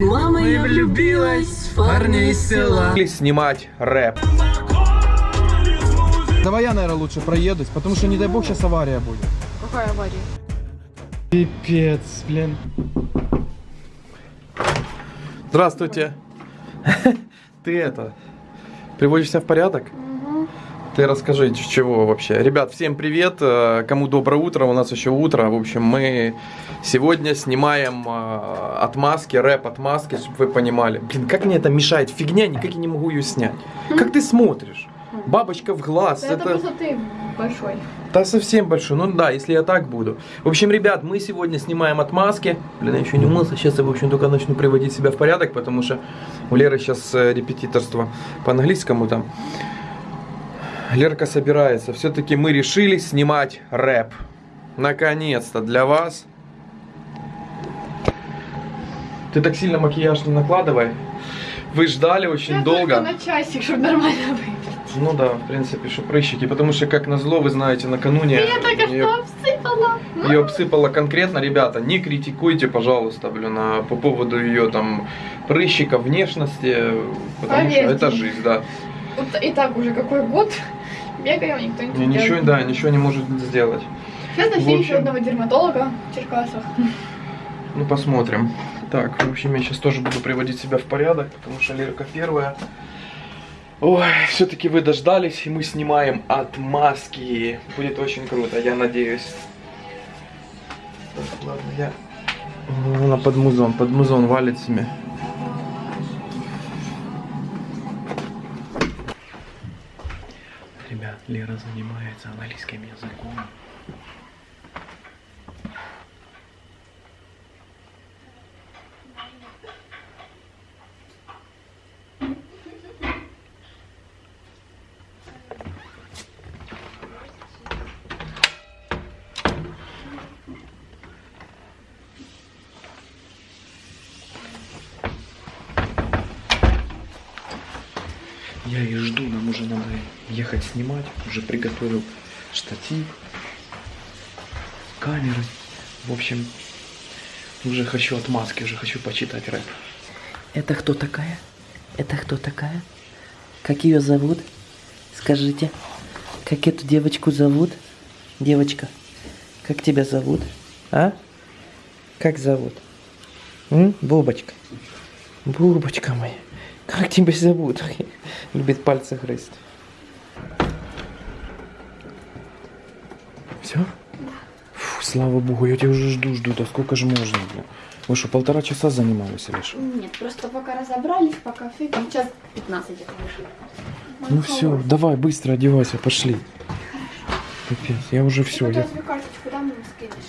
Мама, я влюбилась в парня из села. Снимать рэп. Давай я, наверное, лучше проедусь, потому что, не дай бог, сейчас авария будет. Какая авария? Пипец, блин. Здравствуйте. Ты это, приводишь себя в порядок? Ты расскажи, с чего вообще. Ребят, всем привет. э, Кому доброе утро, у нас еще утро. В общем, мы сегодня снимаем э, отмазки, рэп отмазки, чтобы вы понимали. Блин, как мне это мешает? Фигня, никак я не могу ее снять. Как ты смотришь? Бабочка в глаз. Да это просто ты большой. Да совсем большой. Ну да, если я так буду. В общем, ребят, мы сегодня снимаем отмазки. Блин, я еще не умылся. Сейчас я, в общем, только начну приводить себя в порядок, потому что у Леры сейчас э, репетиторство по английскому там. Лерка собирается. Все-таки мы решили снимать рэп. Наконец-то для вас. Ты так сильно макияж не накладывай. Вы ждали очень Я долго. на часик, чтобы нормально выглядеть. Ну да, в принципе, что прыщики. Потому что, как назло, вы знаете, накануне... Я только неё- что обсыпала. ее обсыпала конкретно, ребята, не критикуйте, пожалуйста, блин, а по поводу ее там прыщика, внешности, потому Поверьте. что это жизнь, да. И так уже какой год. Бегаем, никто не И ничего, делает. да, ничего не может сделать. Сейчас нашли еще одного дерматолога в Черкасах. Ну, посмотрим. Так, в общем, я сейчас тоже буду приводить себя в порядок, потому что Лерка первая. Ой, все-таки вы дождались, и мы снимаем отмазки. Будет очень круто, я надеюсь. Так, ладно, я... Она под музон, под музон валит себе. Ребят, Лера занимается английским языком. Я ее жду, нам уже надо ехать снимать. Уже приготовил штатив, камеры. В общем, уже хочу отмазки, уже хочу почитать рэп. Это кто такая? Это кто такая? Как ее зовут? Скажите. Как эту девочку зовут? Девочка, как тебя зовут? А? Как зовут? М? Бубочка. Бубочка моя. Как тебя зовут? Любит пальцы грызть. Все? Фу, слава богу, я тебя уже жду, жду. Да сколько же можно, блин? Вы что, полтора часа занимались или что? Нет, просто пока разобрались, пока фиг. Сейчас 15 это Ну все, давай, быстро одевайся, пошли. Капец, я уже все, я... карточку, да?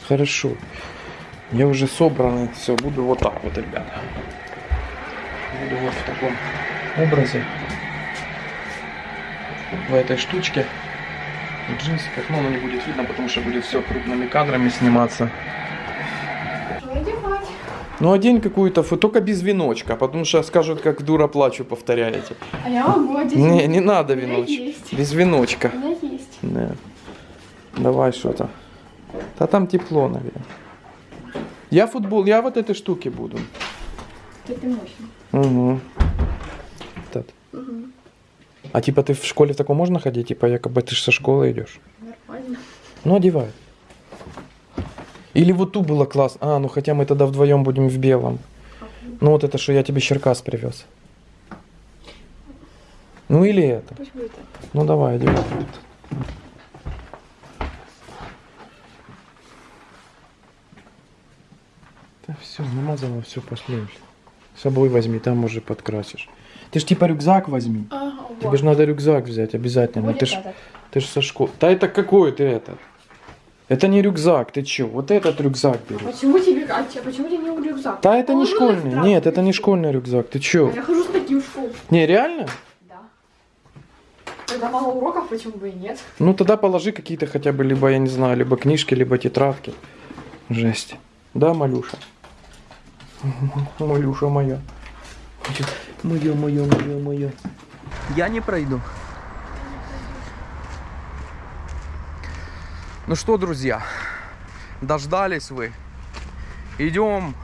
Хорошо. Я уже собранный. Все, буду вот так вот, ребята. Буду вот в таком образе. В этой штучке. В джинсиках. Но оно не будет видно, потому что будет все крупными кадрами сниматься. Ну, одень какую-то, только без веночка, потому что скажут, как дура плачу, повторяете. А я могу одеть. Не, не надо веночек. Без веночка. У меня есть. Да. Давай что-то. Да там тепло, наверное. Я футбол, я вот этой штуки буду. Ты мощный. Угу. Так. А типа ты в школе в таком можно ходить? Типа якобы ты же со школы идешь. Нормально. Ну одевай. Или вот ту было класс. А, ну хотя мы тогда вдвоем будем в белом. Ну вот это, что я тебе Черкас привез. Ну или это. Пусть будет. Ну давай, одевай. Да все, намазала, все, пошли. С собой возьми, там уже подкрасишь. Ты ж типа рюкзак возьми. Ага, Тебе же надо рюкзак взять обязательно. Будет ты ж, этот. ты ж со школы. Да это какой ты этот? Это не рюкзак, ты чё? Вот этот рюкзак бери. Почему тебе, а че- почему тебе не рюкзак? Да это не Положила школьный. Нет, это не школьный рюкзак. Ты чё? А Я хожу с таким в школу. Не, реально? Да. Когда мало уроков, почему бы и нет? Ну тогда положи какие-то хотя бы, либо, я не знаю, либо книжки, либо тетрадки. Жесть. Да, Малюша? Малюша моя. Моё, моё, моё, моё. Я не пройду. Ну что, друзья, дождались вы. Идем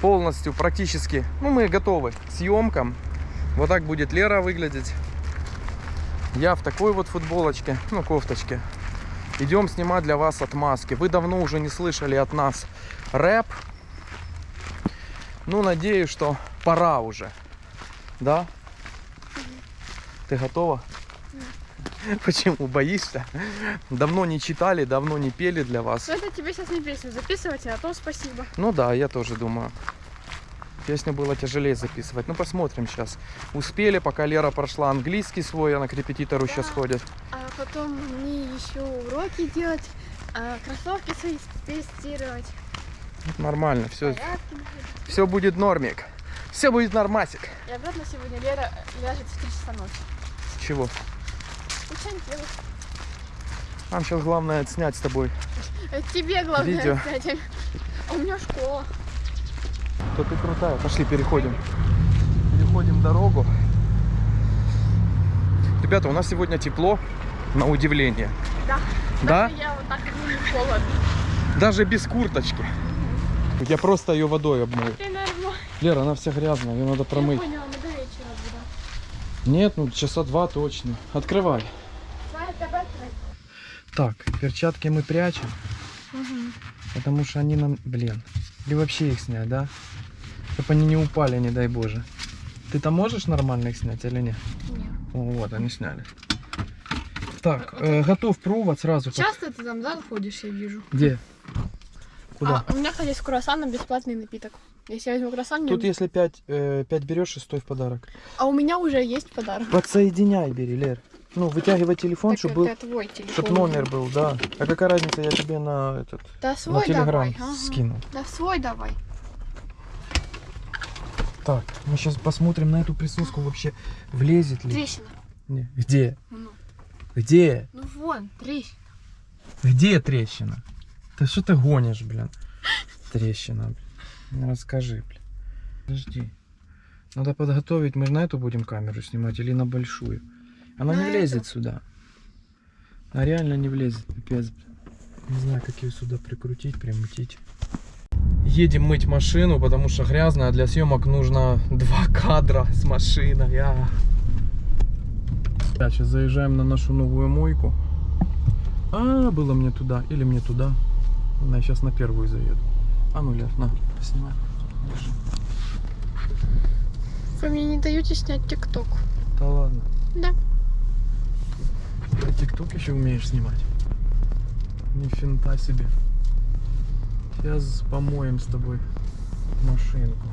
полностью, практически, ну, мы готовы к съемкам. Вот так будет Лера выглядеть. Я в такой вот футболочке, ну, кофточке. Идем снимать для вас отмазки. Вы давно уже не слышали от нас рэп. Ну, надеюсь, что пора уже. Да? Ты готова? Почему боишься? Давно не читали, давно не пели для вас. Ну это тебе сейчас не песню записывать, а то спасибо. Ну да, я тоже думаю. Песню было тяжелее записывать. Ну посмотрим сейчас. Успели, пока Лера прошла английский свой, она к репетитору сейчас Да. ходит. А потом мне еще уроки делать, а кроссовки свои тестировать, Нормально, все, порядки все будет нормик. Все будет нормасик. И обратно сегодня Лера ляжет в 3 часа ночи. Чего? Ничего не делать. Нам сейчас главное отснять с тобой. Тебе главное Видео. кстати. А у меня школа. То ты крутая. Пошли, переходим. Переходим дорогу. Ребята, у нас сегодня тепло, на удивление. Да. Да? Даже Я вот так не холодно. Даже без курточки. Я просто ее водой обмою. Лера, она вся грязная, ее надо я промыть. поняла, мы до вечера будем. Нет, ну часа два точно. Открывай. Так, перчатки мы прячем, потому что они нам, блин, или вообще их снять, да? Чтобы они не упали, не дай боже. Ты там можешь нормально их снять или нет? Нет. О, вот, они сняли. Так, э, готов провод сразу. Часто ты там, да, ходишь, я вижу. Где? Куда? А, у меня, кстати, с круассаном бесплатный напиток. Если я возьму круассан, мне- Тут если 5, э, 5 берешь, шестой в подарок. а у меня уже есть подарок. Подсоединяй, бери, Лер. Ну, вытягивай телефон, Так чтобы был, твой телефон. чтоб номер был, да. А какая разница, я тебе на этот, Да на свой телеграм давай. ага. скину. Да свой давай. Так, мы сейчас посмотрим на эту присоску вообще, влезет ли. Трещина. Не, Где? Ну, Где? ну вон, трещина. Где трещина? Да что ты гонишь, блин? Трещина, блин. Ну, Расскажи, блин. Подожди. Надо подготовить, мы же на эту будем камеру снимать или на большую? Она На не влезет эту. сюда. Она реально не влезет, пипец. Не знаю, как ее сюда прикрутить, примутить. Едем мыть машину, потому что грязно, а для съемок нужно два кадра с машиной. А. Сейчас заезжаем на нашу новую мойку. А, было мне туда или мне туда. Я сейчас на первую заеду. А ну, Лер, на, снимай. Держи. Вы мне не даете снять тикток. Да ладно. Да. Ты тикток еще умеешь снимать? Ни финта себе. Сейчас помоем с тобой машинку.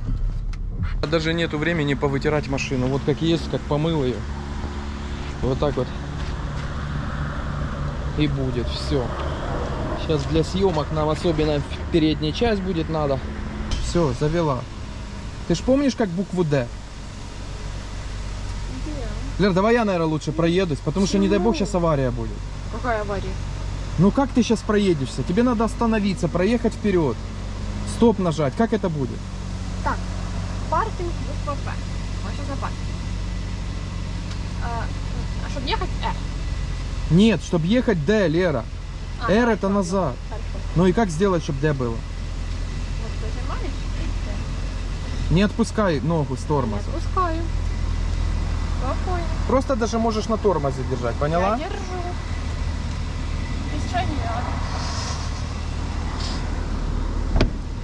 Даже нету времени повытирать машину. Вот как есть, как помыл ее. Вот так вот. И будет все. Сейчас для съемок нам особенно передняя часть будет надо. Все, завела. Ты ж помнишь, как букву Д? Лер, давай я, наверное, лучше проедусь, потому что, не дай бог, сейчас авария будет. Какая авария? Ну как ты сейчас проедешься? Тебе надо остановиться, проехать вперед. Стоп нажать. Как это будет? Так, паркинг буква П. Что за паркинг? А, а чтобы ехать, Э. Нет, чтобы ехать Д, Лера. А, R это назад. Хорошо. Ну и как сделать, чтобы Д было? Вот зажимаешь и Т. Не отпускай ногу с Не тормоза. отпускаю. Спокойно. Просто даже можешь на тормозе держать, поняла? Я держу. Без не надо.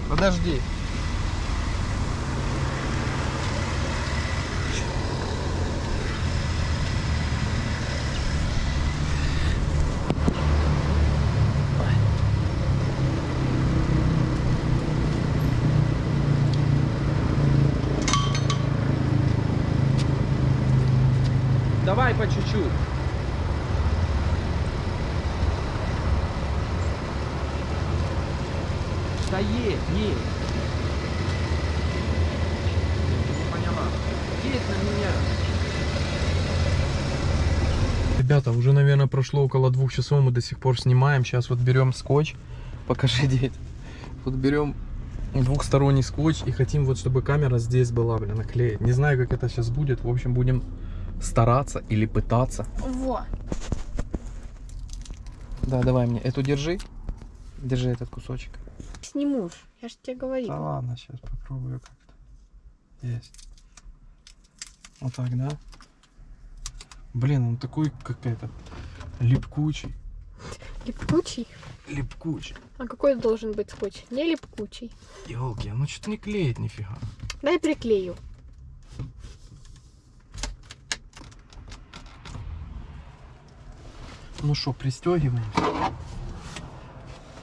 Подожди. Давай по чуть-чуть. Да есть, есть. Поняла. Есть на меня. Ребята, уже, наверное, прошло около двух часов, мы до сих пор снимаем. Сейчас вот берем скотч. Покажи, дед. Вот берем двухсторонний скотч и хотим вот, чтобы камера здесь была, блин, наклеить. Не знаю, как это сейчас будет. В общем, будем стараться или пытаться. Во. Да, давай мне. Эту держи. Держи этот кусочек. Сниму. Я же тебе говорила. Да ладно, сейчас попробую как-то. Есть. Вот так, да? Блин, он такой какой-то липкучий. Липкучий? Липкучий. А какой должен быть скотч? Не липкучий. Елки, ну что-то не клеит нифига. Дай приклею. Ну что, пристегиваемся?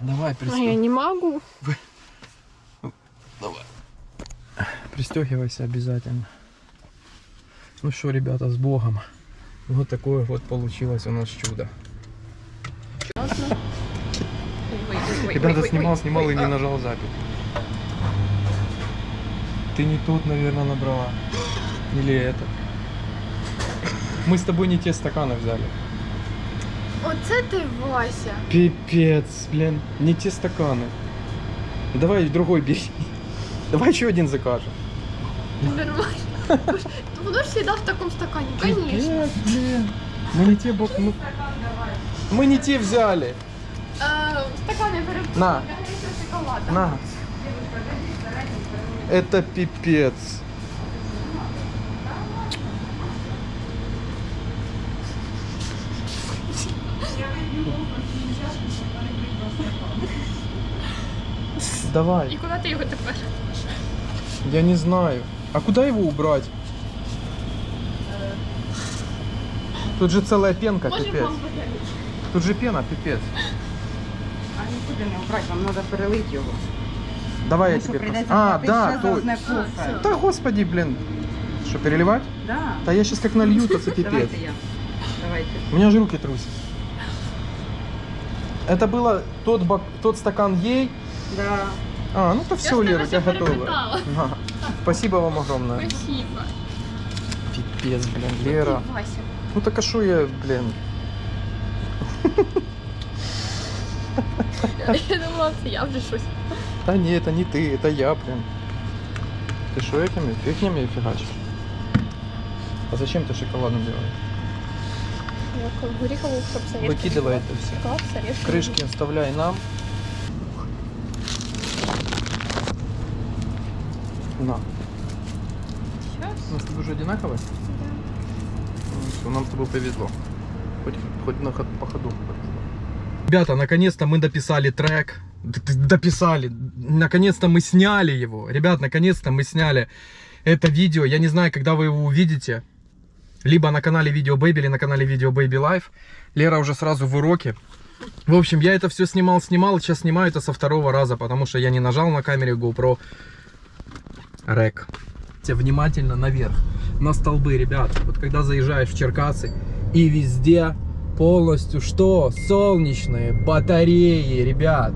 Давай А я не могу. Пристегивайся обязательно. Ну что, ребята, с Богом. Вот такое вот получилось у нас чудо. Ребята, снимал, снимал и не нажал запись. Ты не тут, наверное, набрала. Или это. Мы с тобой не те стаканы взяли. Оце ти, Вася. Пипец, блин, не те стаканы. Давай другой бери. Давай еще один закажем. Нормально. Воно ж всегда в таком стакане, конечно. Пипец, блин. Мы не те бок... Мы... мы не те взяли. Э, Стаканы перепутали. На. На. Это пипец. Давай. І куди ти його тепер? Я не знаю. А куда его убрать? Тут же целая пенка, Може пипец. Тут же пена, пипец. А нікуди не убрати, вам треба перелити його. Давай я тебе... прийдеться А, да, то... Да, господи, блин. Что, переливать? Да. Да я сейчас как налью, то это пипец. Давайте я. Давайте. У меня же руки трусят. Это было тот, бак... тот стакан ей. Да. А, ну то все, Лера, у тебя всё готово. перепытала. Ага. Спасибо вам огромное. Спасибо. Пипец, блин, Лера. Вася. Ну так а шо я, блин. Я думала, це я вже щось. Да не, это не ты, это я, блин. Ты что этими? Фигнями фигачишь? А зачем ты шоколадом делаешь? Я. Выкидывай это все. Крышки оставляй нам. На. Щас. У нас с тобой уже одинаковые? Ну, всё, нам с тобой повезло. Хоть, хоть на ход- по ходу повезло. Ребята, наконец-то мы дописали трек. Дописали. Наконец-то мы сняли его. Ребят, наконец-то мы сняли это видео. Я не знаю, когда вы его увидите. Либо на канале Video Baby, или на канале Video Baby Life. Лера уже сразу в уроке. В общем, я это все снимал, снимал. Сейчас снимаю это со второго раза, потому что я не нажал на камере GoPro Рек. Внимательно наверх, на столбы, ребят. Вот когда заезжаешь в Черкасы, и везде полностью что? Солнечные батареи, ребят.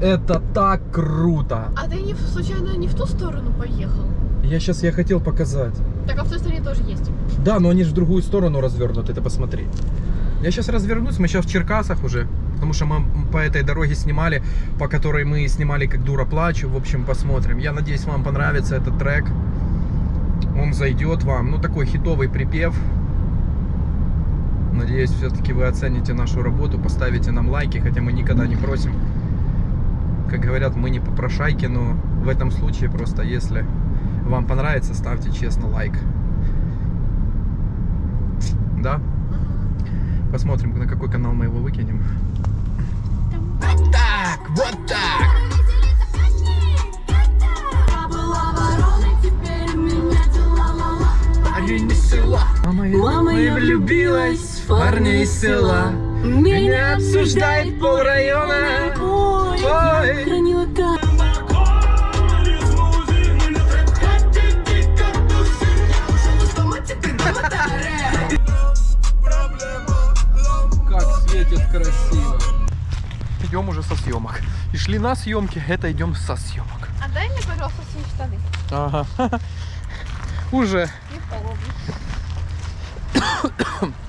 Это так круто. А ты не, случайно не в ту сторону поехал? Я сейчас я хотел показать. Так, а в той стороне тоже есть. Да, но они же в другую сторону развернуты, ты посмотри. Я сейчас развернусь, мы сейчас в Черкасах уже, потому что мы по этой дороге снимали, по которой мы снимали как дура плачу. В общем, посмотрим. Я надеюсь, вам понравится этот трек. Он зайдет вам. Ну, такой хитовый припев. Надеюсь, все-таки вы оцените нашу работу, поставите нам лайки, хотя мы никогда не просим. Как говорят, мы не попрошайки, но в этом случае просто, если вам понравится, ставьте честно лайк. Да? Посмотрим, на какой канал мы его выкинем. Вот так, вот так. Мама, я влюбилась в парня из села. Меня обсуждает пол района. Ой, Ой. хранила так. Шли на съемки, это идем со съемок. А дай мне, пожалуйста, свои штаны. Ага. Уже. Не холодно.